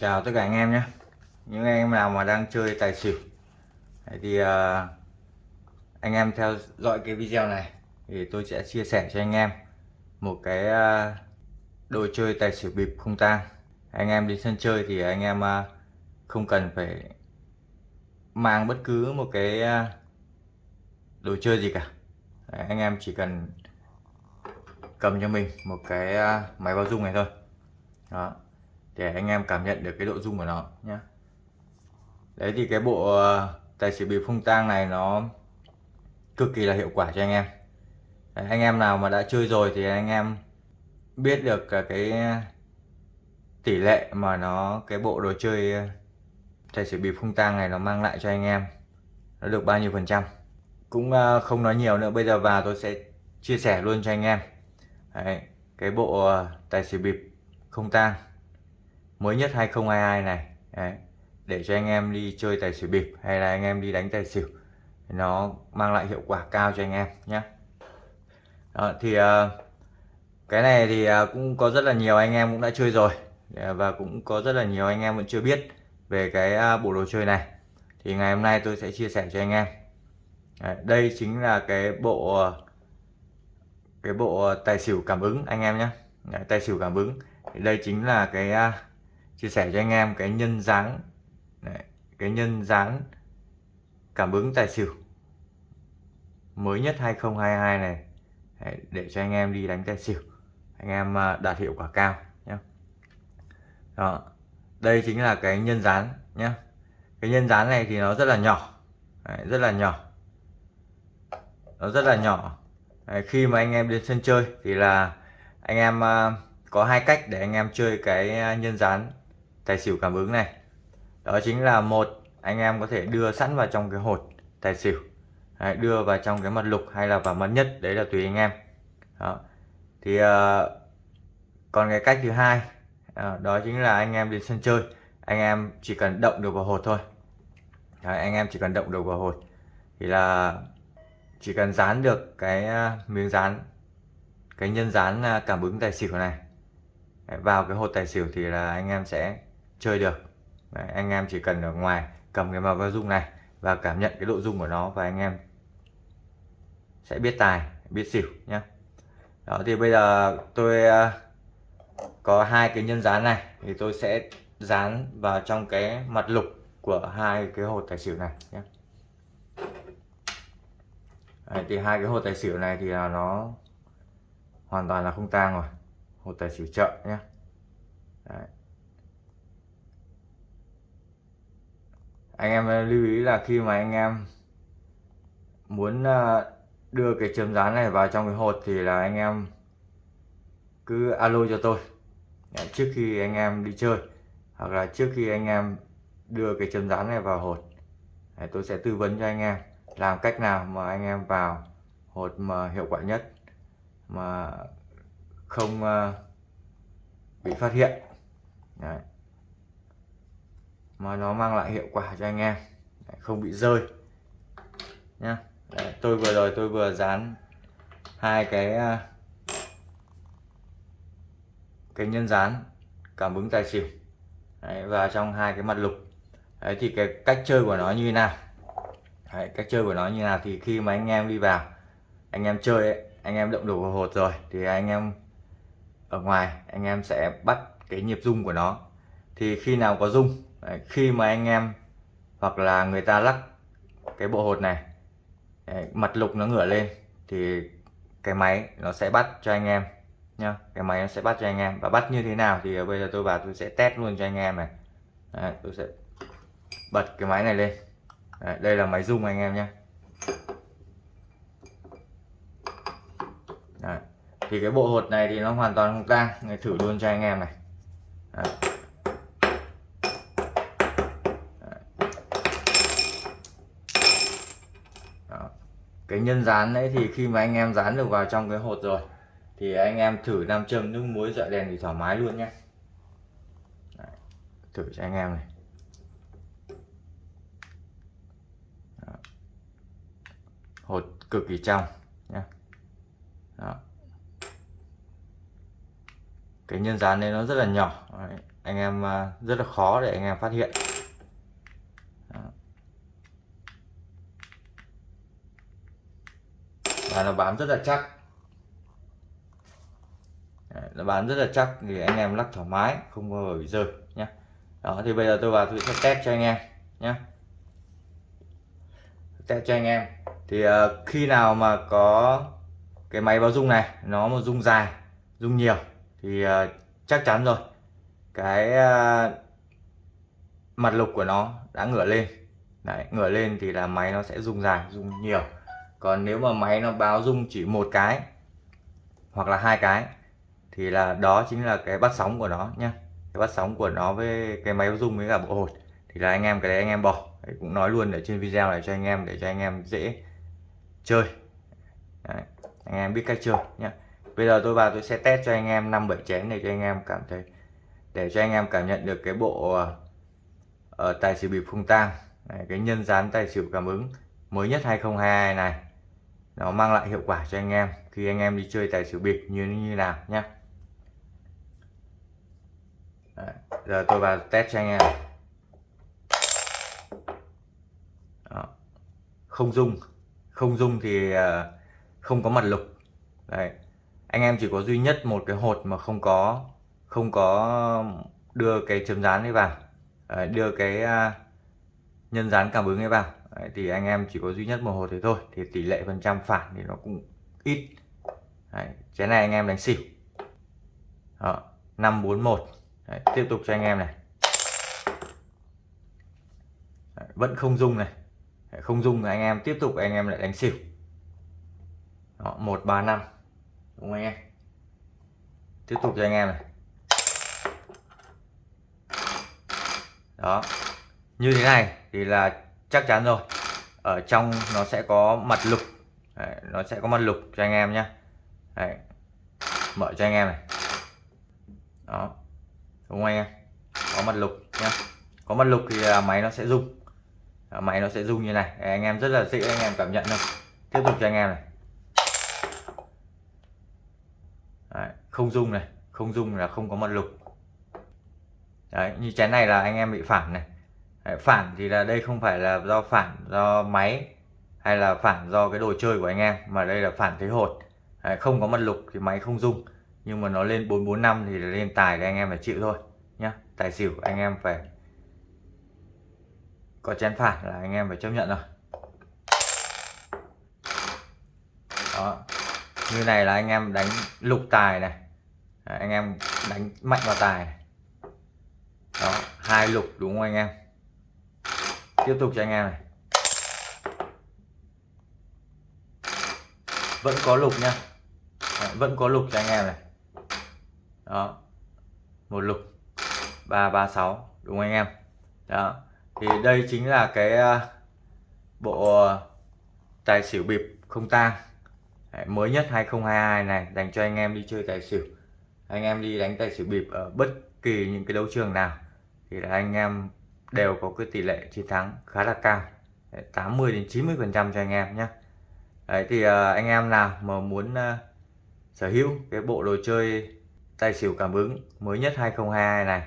chào tất cả anh em nhé. Những anh em nào mà đang chơi tài xỉu thì uh, ờ, anh em theo dõi cái video này thì tôi sẽ chia sẻ cho anh em một cái uh, đồ chơi tài xỉu bịp không tang. Anh em đi sân chơi thì anh em uh, không cần phải mang bất cứ một cái uh, đồ chơi gì cả. Đấy, anh em chỉ cần cầm cho mình một cái uh, máy báo dung này thôi. Đó để anh em cảm nhận được cái độ dung của nó nhé đấy thì cái bộ ờ, tài xỉu bịp không tang này nó cực kỳ là hiệu quả cho anh em. Đấy, anh em nào mà đã chơi rồi thì anh em biết được cái tỷ lệ mà nó cái bộ đồ chơi ờ, tài xỉu bịp không tang này nó mang lại cho anh em. Nó được bao nhiêu phần trăm. Cũng ờ, không nói nhiều nữa bây giờ vào tôi sẽ chia sẻ luôn cho anh em. Đấy, cái bộ tài xỉu bịp không tang mới nhất 2022 này. Đấy. để cho anh em đi chơi tài xỉu bịp hay là anh em đi đánh tài xỉu nó mang lại hiệu quả cao cho anh em nhé Đó, thì uh, cái này thì uh, cũng có rất là nhiều anh em cũng đã chơi rồi ờ, và cũng có rất là nhiều anh em vẫn chưa biết về cái bộ đồ chơi này. Thì ngày hôm nay tôi sẽ chia sẻ cho anh em. Đây chính là cái bộ cái bộ tài xỉu cảm ứng anh em nhé tài xỉu cảm ứng. Đây chính là cái chia sẻ cho anh em cái nhân dáng Đấy, cái nhân dáng cảm ứng tài xỉu mới nhất 2022 này. Đấy, để cho anh em đi đánh tài xỉu anh em à, đạt hiệu quả cao nhé đó đây chính là cái nhân dán nhé cái nhân dán này thì nó rất là nhỏ Đấy, rất là nhỏ nó rất là nhỏ. Đấy, khi mà anh em đến sân chơi thì là anh em uh, có hai cách để anh em chơi cái à, nhân dán tài xỉu cảm ứng này. Đó chính là một anh em có thể đưa sẵn vào trong cái hột tài xỉu. Đấy, đưa vào trong cái mặt lục hay là vào mặt nhất đấy là tùy anh em. Đó. thì uh, còn cái cách thứ hai uh, đó chính là anh em đến sân chơi. Anh em chỉ cần động được vào hột thôi. Đấy, anh em chỉ cần động được vào hột thì là chỉ cần dán được cái uh, miếng dán cái nhân dán cảm ứng tài xỉu này. Vào cái hột tài xỉu thì là anh em sẽ chơi được. Đấy, anh em chỉ cần ở ngoài cầm cái màu bao dung này và cảm nhận cái độ dung của nó và anh em sẽ biết tài biết xỉu nhé đó thì bây giờ tôi ờ, có hai cái nhân dán này thì tôi sẽ dán vào trong cái mặt lục của hai cái hột tài xỉu này nhé Đấy, thì hai cái hột tài xỉu này thì là nó hoàn toàn là không tang rồi hột tài xỉu chợ nhé Đấy. Anh em ờ, lưu ý là khi mà anh em muốn ờ, đưa cái chấm dán này vào trong cái hột thì là anh em cứ alo cho tôi. Trước khi anh em đi chơi hoặc là trước khi anh em đưa cái chấm dán này vào hột tôi sẽ tư vấn cho anh em làm cách nào mà anh em vào hột mà hiệu quả nhất, mà không ờ, bị phát hiện. Đấy mà nó mang lại hiệu quả cho anh em. Không bị rơi. Nhá. Đấy, tôi vừa rồi tôi vừa dán hai cái à, cái nhân dán cảm ứng tài xỉu. Đấy, và trong hai cái mặt lục. Đấy, thì cái cách chơi của nó như thế nào? Đấy, cách chơi của nó như nào? Thì khi mà anh em đi vào anh em chơi ấy, anh em động đủ vào hột rồi thì anh em ở ngoài anh em sẽ bắt cái nhịp rung của nó. Thì khi nào có rung Đấy, khi mà anh em hoặc là người ta lắc cái bộ hột này Đấy, mặt lục nó ngửa lên thì cái máy nó sẽ bắt cho anh em nhá. Cái máy nó sẽ bắt cho anh em. Và bắt như thế nào thì bây giờ tôi vào tôi sẽ test luôn cho anh em này. Đấy, tôi sẽ bật cái máy này lên. Đấy, đây là máy rung anh em nhé thì cái bộ hột này thì nó hoàn toàn không tang. Người thử luôn cho anh em này. Đấy. Cái nhân dán đấy thì khi mà anh em dán được vào trong cái hột rồi thì anh em thử nam châm nước muối dọi đèn thì thoải mái luôn nhé đấy, thử cho anh em này Đó. hột cực kỳ trong nhé Đó. cái nhân dán này nó rất là nhỏ đấy. anh em à, rất là khó để anh em phát hiện và nó bám rất là chắc. Nó bám rất là chắc thì anh em lắc thoải mái không bao giờ bị rơi nhé đó thì bây giờ tôi vào tôi sẽ test cho anh em nhé test cho anh em. Thì uh, khi nào mà có cái máy báo rung này nó mà rung dài rung nhiều thì uh, chắc chắn rồi. Cái uh, mặt lục của nó đã ngửa lên. Đấy, ngửa lên thì là máy nó sẽ rung dài rung nhiều còn nếu mà máy nó báo rung chỉ một cái hoặc là hai cái thì là đó chính là cái bắt sóng của nó nhé cái bắt sóng của nó với cái máy rung với cả bộ hột. Thì là anh em cái đấy anh em bỏ. Đấy, cũng nói luôn ở trên video này cho anh em để cho anh em dễ chơi. Đấy, anh em biết cách chơi nhé bây giờ tôi vào tôi sẽ test cho anh em năm bảy chén để cho anh em cảm thấy để cho anh em cảm nhận được cái bộ uh, tài xỉu bịp không tang. Cái nhân dán tài xỉu cảm ứng mới nhất 2022 này nó mang lại hiệu quả cho anh em khi anh em đi chơi tài xỉu bịp như như nào nhé giờ tôi vào test cho anh em. Đó. không dung không dung thì ờ, không có mặt lục. Đấy. Anh em chỉ có duy nhất một cái hột mà không có không có đưa cái chấm dán ấy vào. Đưa cái ờ, nhân dán cảm ứng ấy vào đấy, thì anh em chỉ có duy nhất một hột thế thôi thì tỷ lệ phần trăm phản thì nó cũng ít. Đấy, cái này anh em đánh xỉu. Đó, 541 Đấy, tiếp tục cho anh em này. Đấy, vẫn không dung này. Đấy, không dung anh em tiếp tục anh em lại đánh xỉu. Đó, 135 đúng không anh em? Tiếp tục cho anh em này. Đó như thế này thì là chắc chắn rồi. Ở trong nó sẽ có mặt lục. Đấy, nó sẽ có mặt lục cho anh em nhé Đấy. mở cho anh em này. Đó đúng không anh em? Có mặt lục nhá. Có mặt lục thì à, máy nó sẽ rung. Máy nó sẽ rung như này. Anh em rất là dễ anh em cảm nhận thôi. Tiếp tục cho anh em này. Đấy, không rung này. Không rung là không có mặt lục. Đấy, như chén này là anh em bị phản này phản thì là đây không phải là do phản do máy hay là phản do cái đồ chơi của anh em mà đây là phản thế hột. Đấy, không có mặt lục thì máy không rung nhưng mà nó lên 445 thì lên tài thì anh em phải chịu thôi nhá. Tài xỉu anh em phải có chén phản là anh em phải chấp nhận rồi. Đó như này là anh em đánh lục tài này. Anh em đánh mạnh vào tài này. đó hai lục đúng không anh em? Tiếp tục cho anh em này. Vẫn có lục nha vẫn có lục cho anh em này. Đó. Một lục. 336 đúng không anh em? Đó. Thì đây chính là cái à, bộ à, tài xỉu bịp không tang. Mới nhất 2022 này, dành cho anh em đi chơi tài xỉu. Anh em đi đánh tài xỉu bịp ở bất kỳ những cái đấu trường nào. Thì là anh em đều có cái tỷ lệ chiến thắng khá là cao. 80 đến 90 phần trăm cho anh em nhé. Đấy thì uh, anh em nào mà muốn uh, sở hữu cái bộ đồ chơi tài xỉu cảm ứng mới nhất 2022 này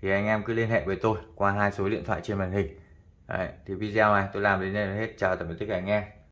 thì anh em cứ liên hệ với tôi qua hai số điện thoại trên màn hình. Đấy, thì video này tôi làm đến đây là hết. Chào tạm biệt tất cả anh em.